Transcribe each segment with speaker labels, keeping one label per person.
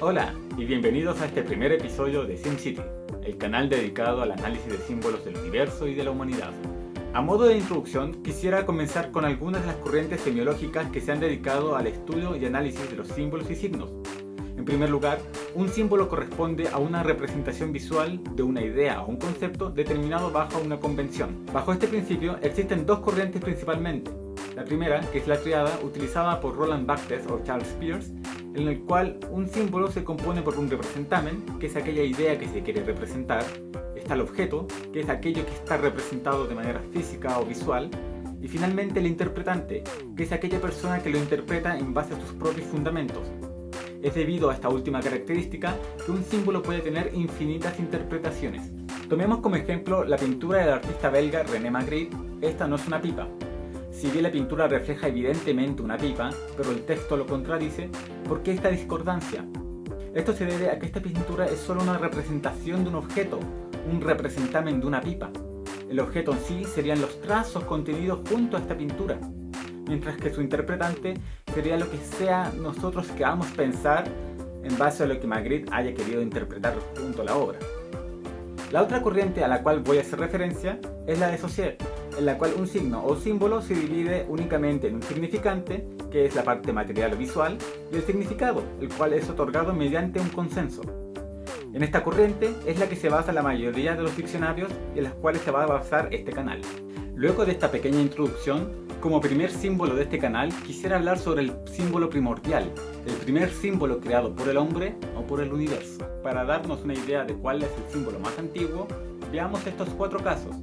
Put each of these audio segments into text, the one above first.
Speaker 1: Hola y bienvenidos a este primer episodio de SimCity, el canal dedicado al análisis de símbolos del universo y de la humanidad. A modo de introducción, quisiera comenzar con algunas de las corrientes semiológicas que se han dedicado al estudio y análisis de los símbolos y signos. En primer lugar, un símbolo corresponde a una representación visual de una idea o un concepto determinado bajo una convención. Bajo este principio existen dos corrientes principalmente. La primera, que es la triada, utilizada por Roland Barthes o Charles Peirce, en el cual un símbolo se compone por un representamen, que es aquella idea que se quiere representar, está el objeto, que es aquello que está representado de manera física o visual, y finalmente el interpretante, que es aquella persona que lo interpreta en base a sus propios fundamentos. Es debido a esta última característica que un símbolo puede tener infinitas interpretaciones. Tomemos como ejemplo la pintura del artista belga René Magritte, esta no es una pipa, si bien la pintura refleja evidentemente una pipa, pero el texto lo contradice, ¿por qué esta discordancia? Esto se debe a que esta pintura es solo una representación de un objeto, un representamen de una pipa. El objeto en sí serían los trazos contenidos junto a esta pintura, mientras que su interpretante sería lo que sea nosotros que queramos pensar en base a lo que Magritte haya querido interpretar junto a la obra. La otra corriente a la cual voy a hacer referencia es la de Saussure, en la cual un signo o símbolo se divide únicamente en un significante, que es la parte material o visual, y el significado, el cual es otorgado mediante un consenso. En esta corriente es la que se basa la mayoría de los diccionarios y en las cuales se va a basar este canal. Luego de esta pequeña introducción, como primer símbolo de este canal quisiera hablar sobre el símbolo primordial, el primer símbolo creado por el hombre o por el universo. Para darnos una idea de cuál es el símbolo más antiguo, veamos estos cuatro casos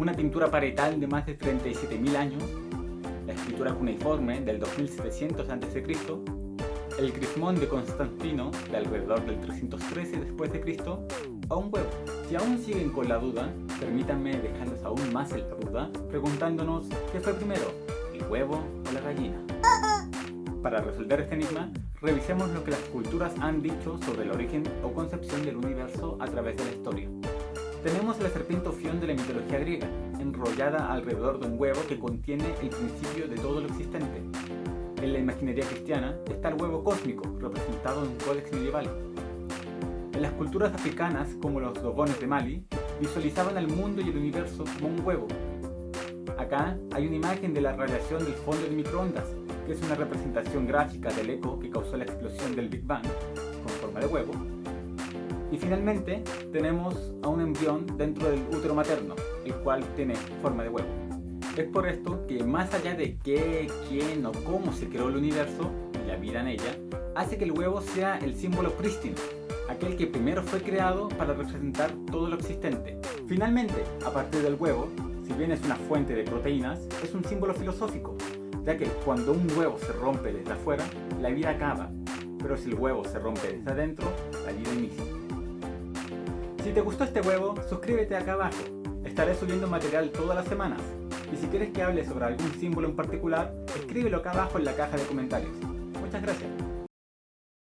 Speaker 1: una pintura paretal de más de 37.000 años, la escritura cuneiforme del 2700 a.C., el crismón de Constantino de alrededor del 313 después de Cristo, o un huevo. Si aún siguen con la duda, permítanme dejarlos aún más en la duda, preguntándonos qué fue primero, el huevo o la gallina. Para resolver este enigma, revisemos lo que las culturas han dicho sobre el origen o concepción del universo a través de la historia. Tenemos la serpiente Ofión de la mitología griega, enrollada alrededor de un huevo que contiene el principio de todo lo existente. En la imaginería cristiana está el huevo cósmico, representado en un códex medieval. En las culturas africanas, como los dogones de Mali, visualizaban el mundo y el universo como un huevo. Acá hay una imagen de la radiación del fondo de microondas, que es una representación gráfica del eco que causó la explosión del Big Bang, con forma de huevo, y finalmente tenemos a un embrión dentro del útero materno, el cual tiene forma de huevo. Es por esto que más allá de qué, quién o cómo se creó el universo y la vida en ella, hace que el huevo sea el símbolo prístino, aquel que primero fue creado para representar todo lo existente. Finalmente, a partir del huevo, si bien es una fuente de proteínas, es un símbolo filosófico, ya que cuando un huevo se rompe desde afuera, la vida acaba, pero si el huevo se rompe desde adentro, la vida inicia. Si te gustó este huevo, suscríbete acá abajo. Estaré subiendo material todas las semanas. Y si quieres que hable sobre algún símbolo en particular, escríbelo acá abajo en la caja de comentarios. Muchas gracias.